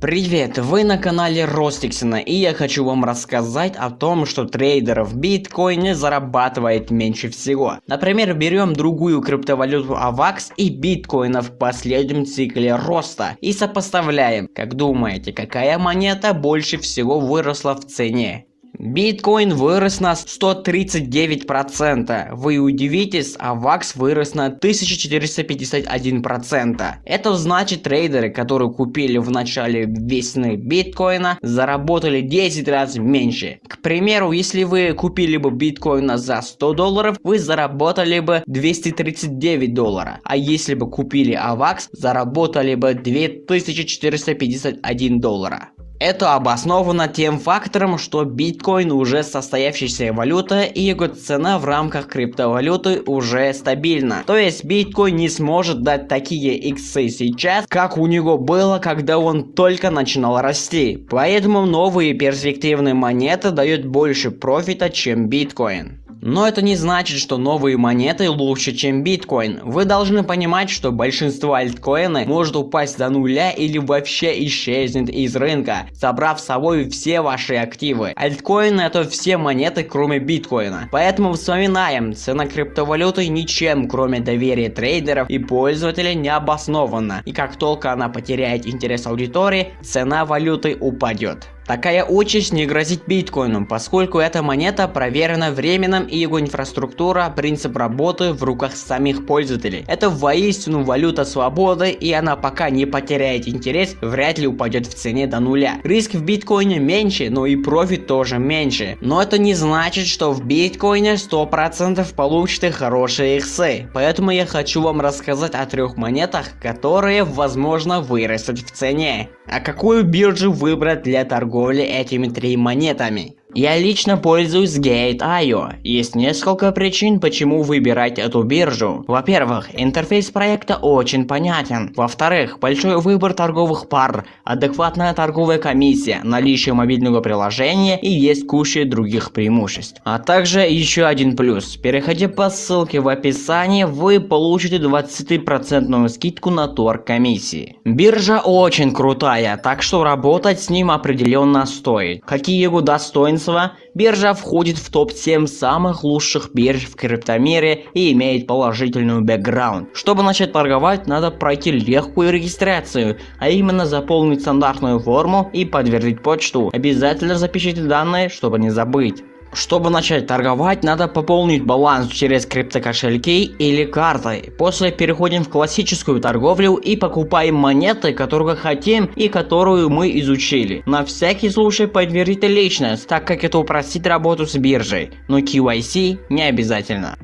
Привет, вы на канале Ростиксона и я хочу вам рассказать о том, что трейдер в биткоине зарабатывает меньше всего. Например, берем другую криптовалюту AVAX и биткоина в последнем цикле роста и сопоставляем. Как думаете, какая монета больше всего выросла в цене? Биткоин вырос на 139%. Вы удивитесь, а ВАКС вырос на 1451%. Это значит трейдеры, которые купили в начале весны биткоина, заработали 10 раз меньше. К примеру, если вы купили бы биткоина за 100 долларов, вы заработали бы 239 долларов. А если бы купили АВАКС, заработали бы 2451 доллара. Это обосновано тем фактором, что биткоин уже состоявшаяся валюта и его цена в рамках криптовалюты уже стабильна. То есть биткоин не сможет дать такие иксы сейчас, как у него было, когда он только начинал расти. Поэтому новые перспективные монеты дают больше профита, чем биткоин. Но это не значит, что новые монеты лучше, чем биткоин. Вы должны понимать, что большинство альткоины может упасть до нуля или вообще исчезнет из рынка, собрав с собой все ваши активы. Альткоины это все монеты, кроме биткоина. Поэтому вспоминаем, цена криптовалюты ничем, кроме доверия трейдеров и пользователей, не обоснована. И как только она потеряет интерес аудитории, цена валюты упадет. Такая участь не грозит биткоину, поскольку эта монета проверена временем и его инфраструктура, принцип работы в руках самих пользователей. Это воистину валюта свободы и она пока не потеряет интерес, вряд ли упадет в цене до нуля. Риск в биткоине меньше, но и профит тоже меньше. Но это не значит, что в биткоине 100% получите хорошие иксы. Поэтому я хочу вам рассказать о трех монетах, которые возможно вырастут в цене. А какую биржу выбрать для торговли этими три монетами? Я лично пользуюсь Gate.io. Есть несколько причин, почему выбирать эту биржу. Во-первых, интерфейс проекта очень понятен. Во-вторых, большой выбор торговых пар, адекватная торговая комиссия, наличие мобильного приложения и есть куча других преимуществ. А также еще один плюс. Переходя по ссылке в описании, вы получите 20% скидку на торг комиссии. Биржа очень крутая, так что работать с ним определенно стоит. Какие его достоинства достоинства, биржа входит в топ-7 самых лучших бирж в криптомире и имеет положительную бэкграунд. Чтобы начать торговать, надо пройти легкую регистрацию, а именно заполнить стандартную форму и подтвердить почту. Обязательно запишите данные, чтобы не забыть. Чтобы начать торговать, надо пополнить баланс через криптокошельки или картой. После переходим в классическую торговлю и покупаем монеты, которые хотим и которую мы изучили. На всякий случай подтвердите личность, так как это упростит работу с биржей, но KYC не обязательно.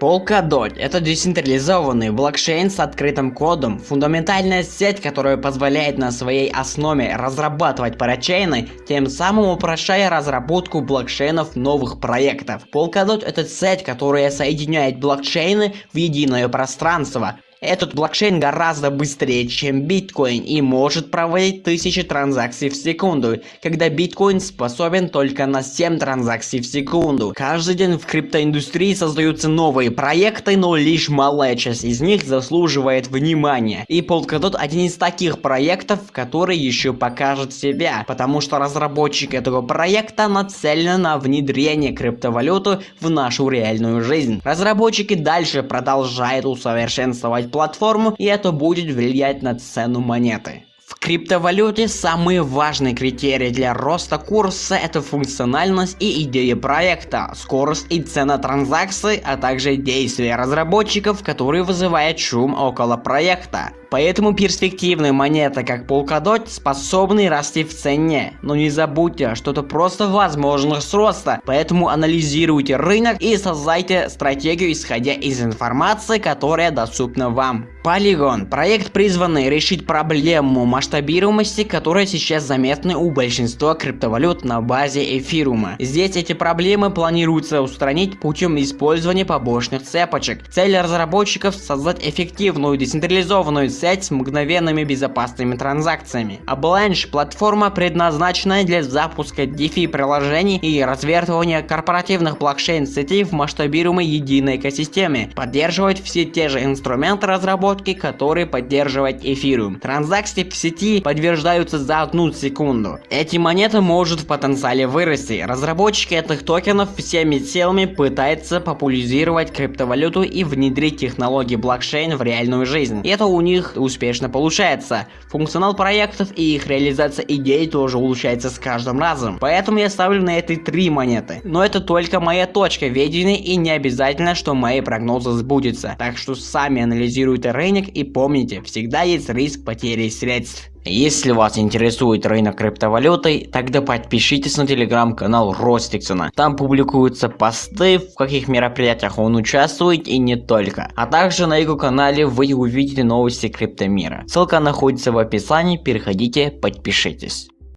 Polkadot – это децентрализованный блокчейн с открытым кодом, фундаментальная сеть, которая позволяет на своей основе разрабатывать парачейны, тем самым упрощая разработку блокчейнов новых проектов. Polkadot – это сеть, которая соединяет блокчейны в единое пространство, этот блокчейн гораздо быстрее, чем биткоин и может проводить тысячи транзакций в секунду, когда биткоин способен только на 7 транзакций в секунду. Каждый день в криптоиндустрии создаются новые проекты, но лишь малая часть из них заслуживает внимания. И Polkadot один из таких проектов, который еще покажет себя, потому что разработчик этого проекта нацелен на внедрение криптовалюты в нашу реальную жизнь. Разработчики дальше продолжают усовершенствовать платформу и это будет влиять на цену монеты. В криптовалюте самый важный критерий для роста курса это функциональность и идея проекта, скорость и цена транзакций, а также действия разработчиков, которые вызывают шум около проекта. Поэтому перспективные монеты, как Polkadot, способны расти в цене. Но не забудьте, что это просто возможность роста. Поэтому анализируйте рынок и создайте стратегию, исходя из информации, которая доступна вам. Polygon – проект, призванный решить проблему масштабируемости, которая сейчас заметна у большинства криптовалют на базе эфирума. Здесь эти проблемы планируется устранить путем использования побочных цепочек. Цель разработчиков – создать эффективную децентрализованную сеть с мгновенными безопасными транзакциями. Avalanche – платформа, предназначенная для запуска DeFi приложений и развертывания корпоративных блокчейн-сетей в масштабируемой единой экосистеме. Поддерживает все те же инструменты разработки, которые поддерживает Ethereum. Транзакции в сети подтверждаются за одну секунду. Эти монеты может в потенциале вырасти. Разработчики этих токенов всеми силами пытаются популяризировать криптовалюту и внедрить технологии блокчейн в реальную жизнь. И это у них успешно получается. Функционал проектов и их реализация идей тоже улучшается с каждым разом. Поэтому я ставлю на этой три монеты. Но это только моя точка видения и не обязательно, что мои прогнозы сбудутся. Так что сами анализируйте рынок и помните, всегда есть риск потери средств. Если вас интересует рынок криптовалюты, тогда подпишитесь на телеграм-канал Ростиксона. Там публикуются посты, в каких мероприятиях он участвует и не только. А также на его канале вы увидите новости криптомира. Ссылка находится в описании, переходите, подпишитесь.